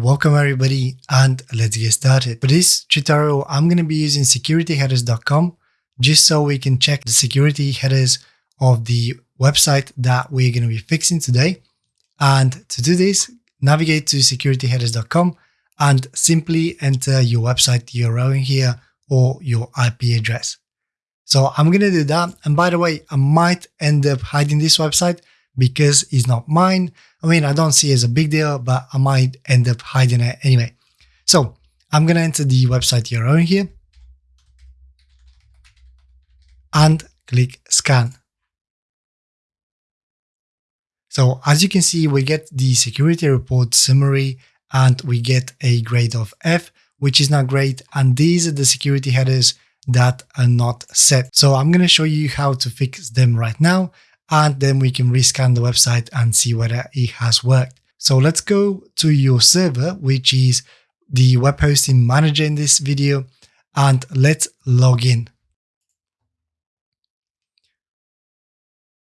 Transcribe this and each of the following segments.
Welcome everybody and let's get started. For this tutorial, I'm going to be using securityheaders.com just so we can check the security headers of the website that we're going to be fixing today. And to do this, navigate to securityheaders.com and simply enter your website URL in here or your IP address. So I'm going to do that. And by the way, I might end up hiding this website because it's not mine. I mean, I don't see it as a big deal, but I might end up hiding it anyway. So I'm going to enter the website URL here and click scan. So as you can see, we get the security report summary and we get a grade of F, which is not great. And these are the security headers that are not set. So I'm going to show you how to fix them right now and then we can rescan the website and see whether it has worked. So let's go to your server, which is the web hosting manager in this video, and let's log in.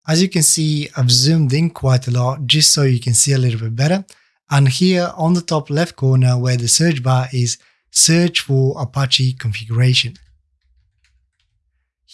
As you can see, I've zoomed in quite a lot just so you can see a little bit better. And here on the top left corner where the search bar is, search for Apache configuration.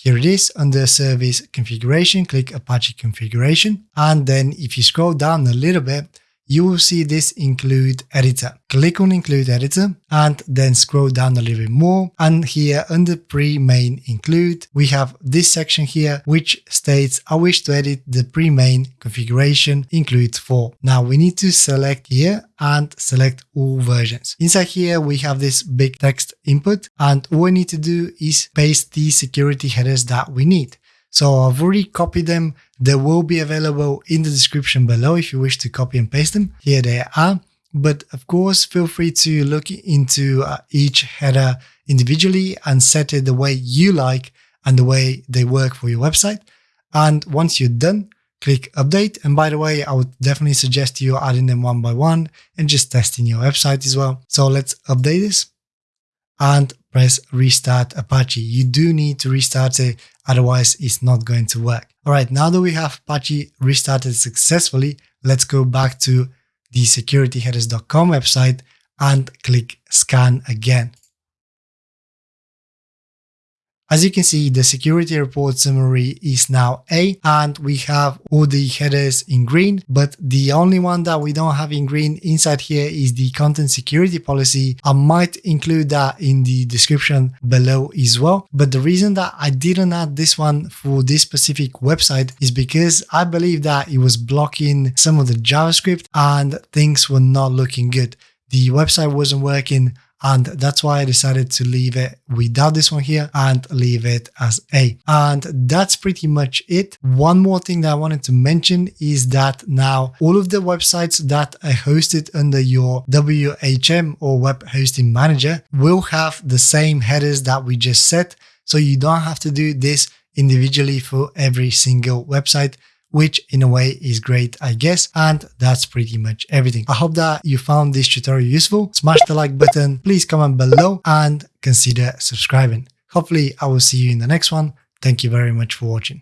Here it is under service configuration, click Apache configuration. And then if you scroll down a little bit, you will see this include editor. Click on include editor and then scroll down a little bit more. And here under pre-main include, we have this section here, which states I wish to edit the pre-main configuration include for. Now we need to select here and select all versions. Inside here, we have this big text input and all we need to do is paste the security headers that we need. So I've already copied them. They will be available in the description below if you wish to copy and paste them. Here they are. But of course, feel free to look into uh, each header individually and set it the way you like and the way they work for your website. And once you're done, click update. And by the way, I would definitely suggest you adding them one by one and just testing your website as well. So let's update this and press restart Apache. You do need to restart it, otherwise it's not going to work. All right, now that we have Apache restarted successfully, let's go back to the securityheaders.com website and click scan again. As you can see, the security report summary is now A and we have all the headers in green, but the only one that we don't have in green inside here is the content security policy. I might include that in the description below as well. But the reason that I didn't add this one for this specific website is because I believe that it was blocking some of the JavaScript and things were not looking good. The website wasn't working and that's why I decided to leave it without this one here and leave it as A. And that's pretty much it. One more thing that I wanted to mention is that now all of the websites that are hosted under your WHM or web hosting manager will have the same headers that we just set. So you don't have to do this individually for every single website which in a way is great, I guess. And that's pretty much everything. I hope that you found this tutorial useful. Smash the like button, please comment below and consider subscribing. Hopefully I will see you in the next one. Thank you very much for watching.